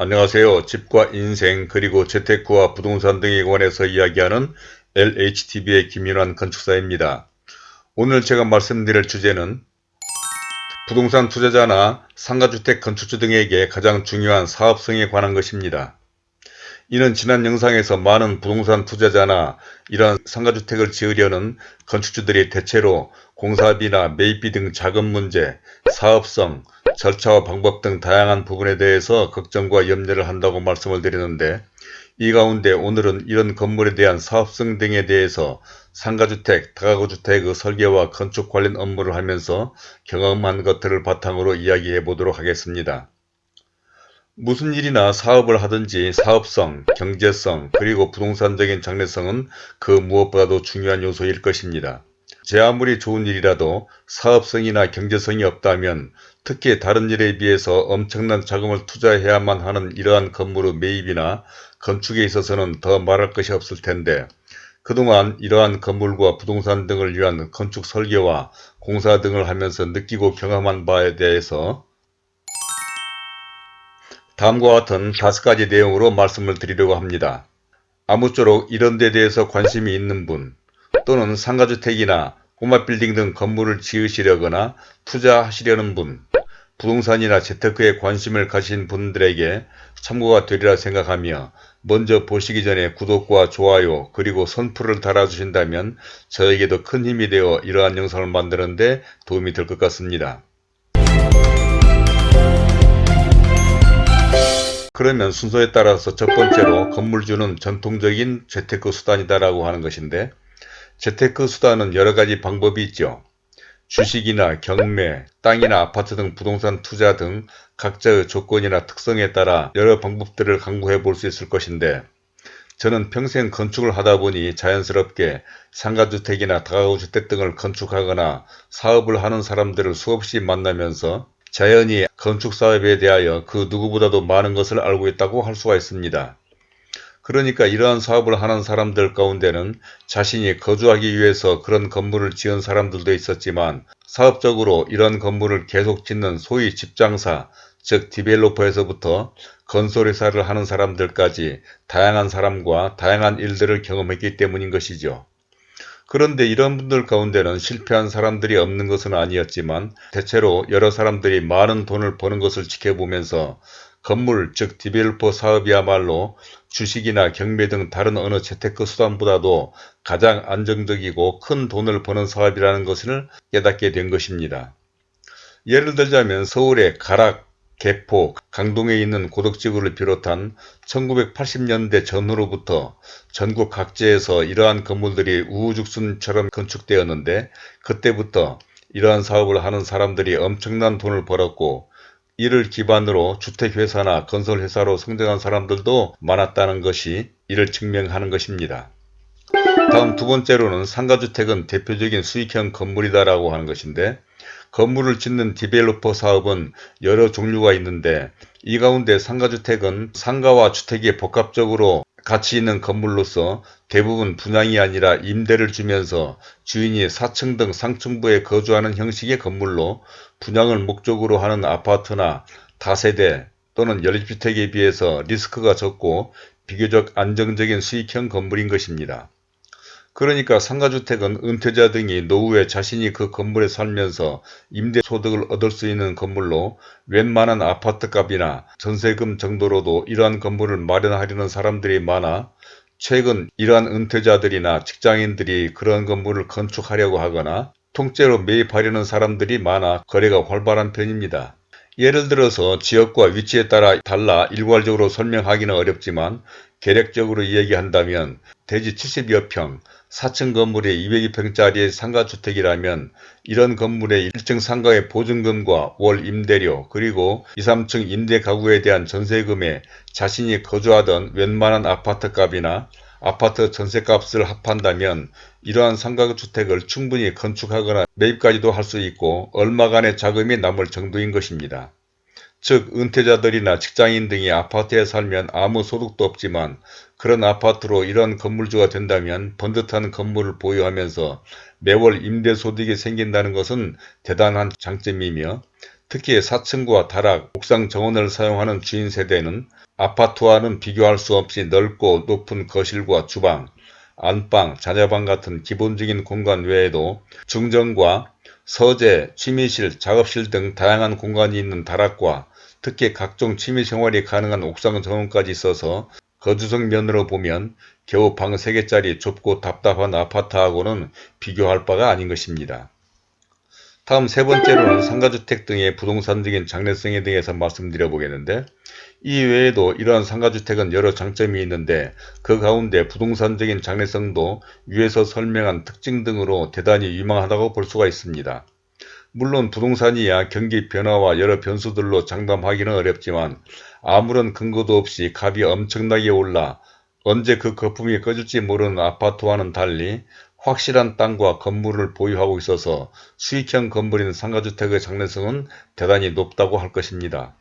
안녕하세요. 집과 인생 그리고 재테크와 부동산 등에 관해서 이야기하는 LHTV의 김윤환 건축사입니다. 오늘 제가 말씀드릴 주제는 부동산 투자자나 상가주택 건축주 등에게 가장 중요한 사업성에 관한 것입니다. 이는 지난 영상에서 많은 부동산 투자자나 이러한 상가주택을 지으려는 건축주들이 대체로 공사비나 매입비 등 자금 문제, 사업성, 절차와 방법 등 다양한 부분에 대해서 걱정과 염려를 한다고 말씀을 드리는데 이 가운데 오늘은 이런 건물에 대한 사업성 등에 대해서 상가주택, 다가구주택의 설계와 건축 관련 업무를 하면서 경험한 것들을 바탕으로 이야기해 보도록 하겠습니다. 무슨 일이나 사업을 하든지 사업성, 경제성, 그리고 부동산적인 장래성은 그 무엇보다도 중요한 요소일 것입니다. 제 아무리 좋은 일이라도 사업성이나 경제성이 없다면 특히 다른 일에 비해서 엄청난 자금을 투자해야만 하는 이러한 건물의 매입이나 건축에 있어서는 더 말할 것이 없을 텐데 그동안 이러한 건물과 부동산 등을 위한 건축 설계와 공사 등을 하면서 느끼고 경험한 바에 대해서 다음과 같은 다섯 가지 내용으로 말씀을 드리려고 합니다. 아무쪼록 이런 데 대해서 관심이 있는 분 또는 상가주택이나 꼬마 빌딩 등 건물을 지으시려거나 투자하시려는 분, 부동산이나 재테크에 관심을 가신 분들에게 참고가 되리라 생각하며 먼저 보시기 전에 구독과 좋아요 그리고 선풀을 달아주신다면 저에게도 큰 힘이 되어 이러한 영상을 만드는데 도움이 될 것 같습니다. 그러면 순서에 따라서 첫 번째로 건물주는 전통적인 재테크 수단이다라고 하는 것인데 재테크 수단은 여러가지 방법이 있죠. 주식이나 경매, 땅이나 아파트 등 부동산 투자 등 각자의 조건이나 특성에 따라 여러 방법들을 강구해 볼 수 있을 것인데 저는 평생 건축을 하다 보니 자연스럽게 상가주택이나 다가구주택 등을 건축하거나 사업을 하는 사람들을 수없이 만나면서 자연히 건축사업에 대하여 그 누구보다도 많은 것을 알고 있다고 할 수가 있습니다. 그러니까 이러한 사업을 하는 사람들 가운데는 자신이 거주하기 위해서 그런 건물을 지은 사람들도 있었지만 사업적으로 이런 건물을 계속 짓는 소위 집장사, 즉 디벨로퍼에서부터 건설회사를 하는 사람들까지 다양한 사람과 다양한 일들을 경험했기 때문인 것이죠. 그런데 이런 분들 가운데는 실패한 사람들이 없는 것은 아니었지만 대체로 여러 사람들이 많은 돈을 버는 것을 지켜보면서 건물 즉 디벨로퍼 사업이야말로 주식이나 경매 등 다른 어느 재테크 수단보다도 가장 안정적이고 큰 돈을 버는 사업이라는 것을 깨닫게 된 것입니다. 예를 들자면 서울의 가락, 개포, 강동에 있는 고덕지구를 비롯한 1980년대 전후로부터 전국 각지에서 이러한 건물들이 우후죽순처럼 건축되었는데 그때부터 이러한 사업을 하는 사람들이 엄청난 돈을 벌었고 이를 기반으로 주택회사나 건설회사로 성장한 사람들도 많았다는 것이 이를 증명하는 것입니다. 다음 두 번째로는 상가주택은 대표적인 수익형 건물이다라고 하는 것인데 건물을 짓는 디벨로퍼 사업은 여러 종류가 있는데 이 가운데 상가주택은 상가와 주택이 복합적으로 가치 있는 건물로서 대부분 분양이 아니라 임대를 주면서 주인이 4층 등 상층부에 거주하는 형식의 건물로 분양을 목적으로 하는 아파트나 다세대 또는 연립주택에 비해서 리스크가 적고 비교적 안정적인 수익형 건물인 것입니다. 그러니까 상가주택은 은퇴자 등이 노후에 자신이 그 건물에 살면서 임대소득을 얻을 수 있는 건물로 웬만한 아파트값이나 전세금 정도로도 이러한 건물을 마련하려는 사람들이 많아 최근 이러한 은퇴자들이나 직장인들이 그런 건물을 건축하려고 하거나 통째로 매입하려는 사람들이 많아 거래가 활발한 편입니다. 예를 들어서 지역과 위치에 따라 달라 일괄적으로 설명하기는 어렵지만 계략적으로 이야기한다면 대지 70여 평, 4층 건물에 202평짜리 상가주택이라면 이런 건물의 1층 상가의 보증금과 월 임대료 그리고 2, 3층 임대 가구에 대한 전세금에 자신이 거주하던 웬만한 아파트값이나 아파트 전세값을 합한다면 이러한 상가주택을 충분히 건축하거나 매입까지도 할 수 있고 얼마간의 자금이 남을 정도인 것입니다. 즉 은퇴자들이나 직장인 등이 아파트에 살면 아무 소득도 없지만 그런 아파트로 이런 건물주가 된다면 번듯한 건물을 보유하면서 매월 임대소득이 생긴다는 것은 대단한 장점이며 특히 4층과 다락, 옥상 정원을 사용하는 주인 세대는 아파트와는 비교할 수 없이 넓고 높은 거실과 주방, 안방, 자녀방 같은 기본적인 공간 외에도 중정과 서재, 취미실, 작업실 등 다양한 공간이 있는 다락과 특히 각종 취미생활이 가능한 옥상 정원까지 있어서 거주성 면으로 보면 겨우 방 3개짜리 좁고 답답한 아파트하고는 비교할 바가 아닌 것입니다. 다음 세 번째로는 상가주택 등의 부동산적인 장래성에 대해서 말씀드려 보겠는데 이 외에도 이러한 상가주택은 여러 장점이 있는데 그 가운데 부동산적인 장래성도 위에서 설명한 특징 등으로 대단히 유망하다고 볼 수가 있습니다. 물론 부동산이야 경기 변화와 여러 변수들로 장담하기는 어렵지만 아무런 근거도 없이 값이 엄청나게 올라 언제 그 거품이 꺼질지 모르는 아파트와는 달리 확실한 땅과 건물을 보유하고 있어서 수익형 건물인 상가주택의 장래성은 대단히 높다고 할 것입니다.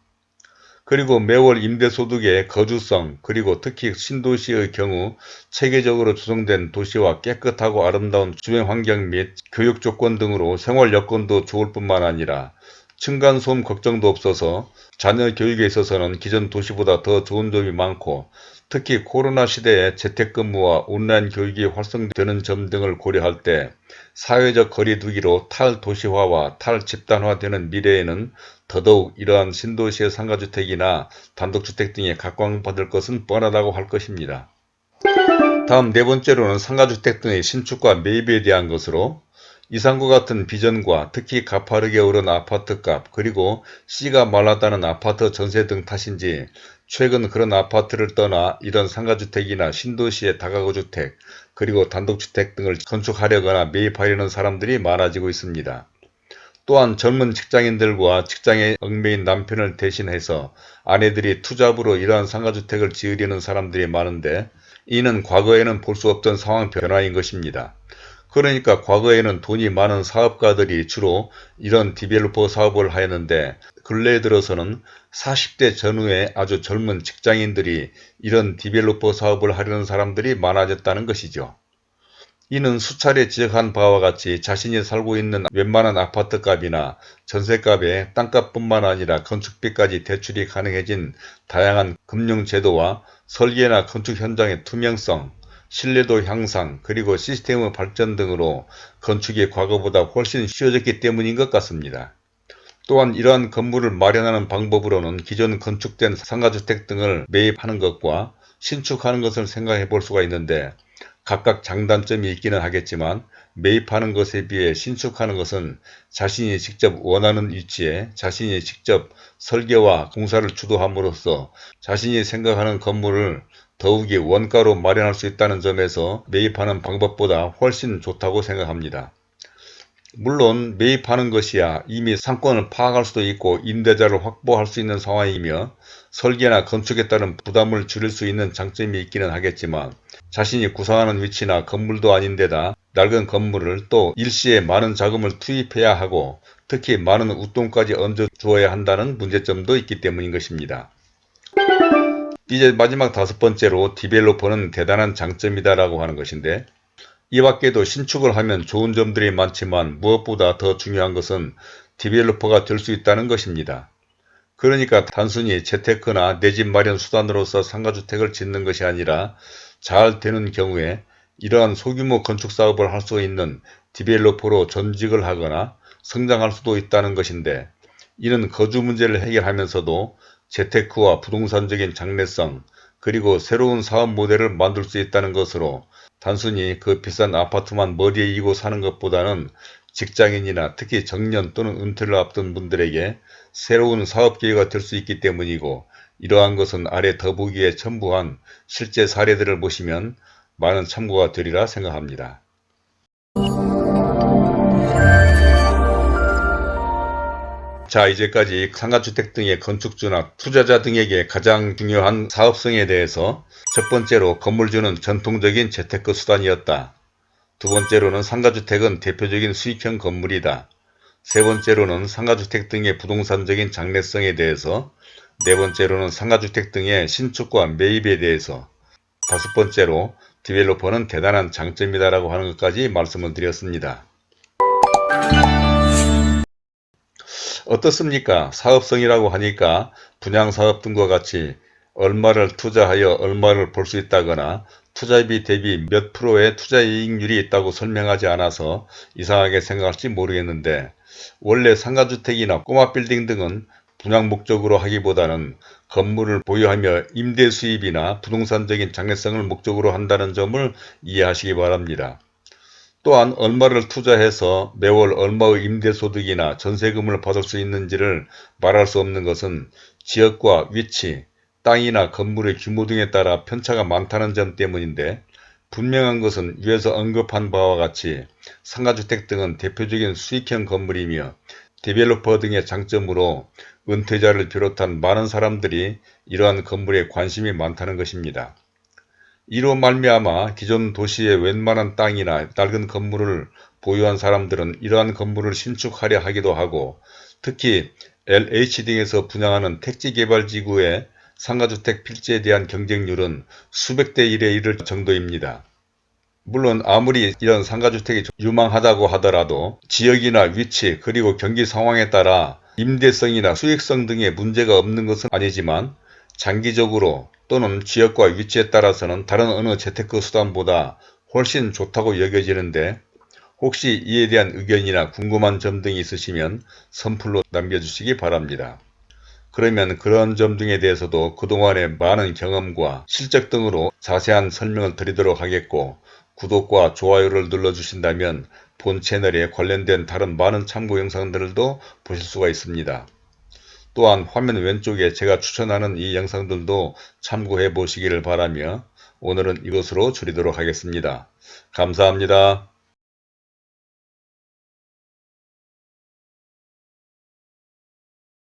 그리고 매월 임대소득의 거주성 그리고 특히 신도시의 경우 체계적으로 조성된 도시와 깨끗하고 아름다운 주변 환경 및 교육 조건 등으로 생활 여건도 좋을 뿐만 아니라 층간소음 걱정도 없어서 자녀 교육에 있어서는 기존 도시보다 더 좋은 점이 많고 특히 코로나 시대에 재택근무와 온라인 교육이 활성되는 점 등을 고려할 때 사회적 거리 두기로 탈도시화와 탈집단화되는 미래에는 더더욱 이러한 신도시의 상가주택이나 단독주택 등에 각광받을 것은 뻔하다고 할 것입니다. 다음 네 번째로는 상가주택 등의 신축과 매입에 대한 것으로 이상과 같은 비전과 특히 가파르게 오른 아파트값 그리고 씨가 말랐다는 아파트 전세 등 탓인지 최근 그런 아파트를 떠나 이런 상가주택이나 신도시의 다가구주택 그리고 단독주택 등을 건축하려거나 매입하려는 사람들이 많아지고 있습니다. 또한 젊은 직장인들과 직장에 얽매인 남편을 대신해서 아내들이 투잡으로 이러한 상가주택을 지으려는 사람들이 많은데 이는 과거에는 볼 수 없던 상황 변화인 것입니다. 그러니까 과거에는 돈이 많은 사업가들이 주로 이런 디벨로퍼 사업을 하였는데 근래에 들어서는 40대 전후에 아주 젊은 직장인들이 이런 디벨로퍼 사업을 하려는 사람들이 많아졌다는 것이죠. 이는 수차례 지적한 바와 같이 자신이 살고 있는 웬만한 아파트값이나 전세값에 땅값뿐만 아니라 건축비까지 대출이 가능해진 다양한 금융제도와 설계나 건축 현장의 투명성, 신뢰도 향상, 그리고 시스템의 발전 등으로 건축이 과거보다 훨씬 쉬워졌기 때문인 것 같습니다. 또한 이러한 건물을 마련하는 방법으로는 기존 건축된 상가주택 등을 매입하는 것과 신축하는 것을 생각해 볼 수가 있는데 각각 장단점이 있기는 하겠지만 매입하는 것에 비해 신축하는 것은 자신이 직접 원하는 위치에 자신이 직접 설계와 공사를 주도함으로써 자신이 생각하는 건물을 더욱이 원가로 마련할 수 있다는 점에서 매입하는 방법보다 훨씬 좋다고 생각합니다. 물론 매입하는 것이야 이미 상권을 파악할 수도 있고 임대자를 확보할 수 있는 상황이며 설계나 건축에 따른 부담을 줄일 수 있는 장점이 있기는 하겠지만 자신이 구상하는 위치나 건물도 아닌데다 낡은 건물을 또 일시에 많은 자금을 투입해야 하고 특히 많은 웃돈까지 얹어 주어야 한다는 문제점도 있기 때문인 것입니다. 이제 마지막 다섯 번째로 디벨로퍼는 대단한 장점이다 라고 하는 것인데 이 밖에도 신축을 하면 좋은 점들이 많지만 무엇보다 더 중요한 것은 developer가 될 수 있다는 것입니다. 그러니까 단순히 재테크나 내 집 마련 수단으로서 상가주택을 짓는 것이 아니라 잘 되는 경우에 이러한 소규모 건축 사업을 할 수 있는 developer로 전직을 하거나 성장할 수도 있다는 것인데 이는 거주 문제를 해결하면서도 재테크와 부동산적인 장래성 그리고 새로운 사업 모델을 만들 수 있다는 것으로 단순히 그 비싼 아파트만 머리에 이고 사는 것보다는 직장인이나 특히 정년 또는 은퇴를 앞둔 분들에게 새로운 사업 기회가 될 수 있기 때문이고 이러한 것은 아래 더보기에 첨부한 실제 사례들을 보시면 많은 참고가 되리라 생각합니다. 자 이제까지 상가주택 등의 건축주나 투자자 등에게 가장 중요한 사업성에 대해서 첫 번째로 건물주는 전통적인 재테크 수단이었다. 두 번째로는 상가주택은 대표적인 수익형 건물이다. 세 번째로는 상가주택 등의 부동산적인 장래성에 대해서 네 번째로는 상가주택 등의 신축과 매입에 대해서 다섯 번째로 디벨로퍼는 대단한 장점이다 라고 하는 것까지 말씀을 드렸습니다. 어떻습니까? 사업성이라고 하니까 분양사업 등과 같이 얼마를 투자하여 얼마를 벌수 있다거나 투자비 대비 몇 프로의 투자이익률이 있다고 설명하지 않아서 이상하게 생각할지 모르겠는데 원래 상가주택이나 꼬마빌딩 등은 분양 목적으로 하기보다는 건물을 보유하며 임대 수입이나 부동산적인 장래성을 목적으로 한다는 점을 이해하시기 바랍니다. 또한 얼마를 투자해서 매월 얼마의 임대소득이나 전세금을 받을 수 있는지를 말할 수 없는 것은 지역과 위치, 땅이나 건물의 규모 등에 따라 편차가 많다는 점 때문인데 분명한 것은 위에서 언급한 바와 같이 상가주택 등은 대표적인 수익형 건물이며 디벨로퍼 등의 장점으로 은퇴자를 비롯한 많은 사람들이 이러한 건물에 관심이 많다는 것입니다. 이로 말미암아 기존 도시의 웬만한 땅이나 낡은 건물을 보유한 사람들은 이러한 건물을 신축하려 하기도 하고 특히 LH 등에서 분양하는 택지개발지구의 상가주택 필지에 대한 경쟁률은 수백 대 1에 이를 정도입니다. 물론 아무리 이런 상가주택이 유망하다고 하더라도 지역이나 위치 그리고 경기 상황에 따라 임대성이나 수익성 등의 문제가 없는 것은 아니지만 장기적으로 또는 지역과 위치에 따라서는 다른 어느 재테크 수단보다 훨씬 좋다고 여겨지는데 혹시 이에 대한 의견이나 궁금한 점 등이 있으시면 선플로 남겨주시기 바랍니다. 그러면 그런 점 등에 대해서도 그동안의 많은 경험과 실적 등으로 자세한 설명을 드리도록 하겠고 구독과 좋아요를 눌러주신다면 본 채널에 관련된 다른 많은 참고 영상들도 보실 수가 있습니다. 또한 화면 왼쪽에 제가 추천하는 이 영상들도 참고해 보시기를 바라며 오늘은 이것으로 줄이도록 하겠습니다. 감사합니다.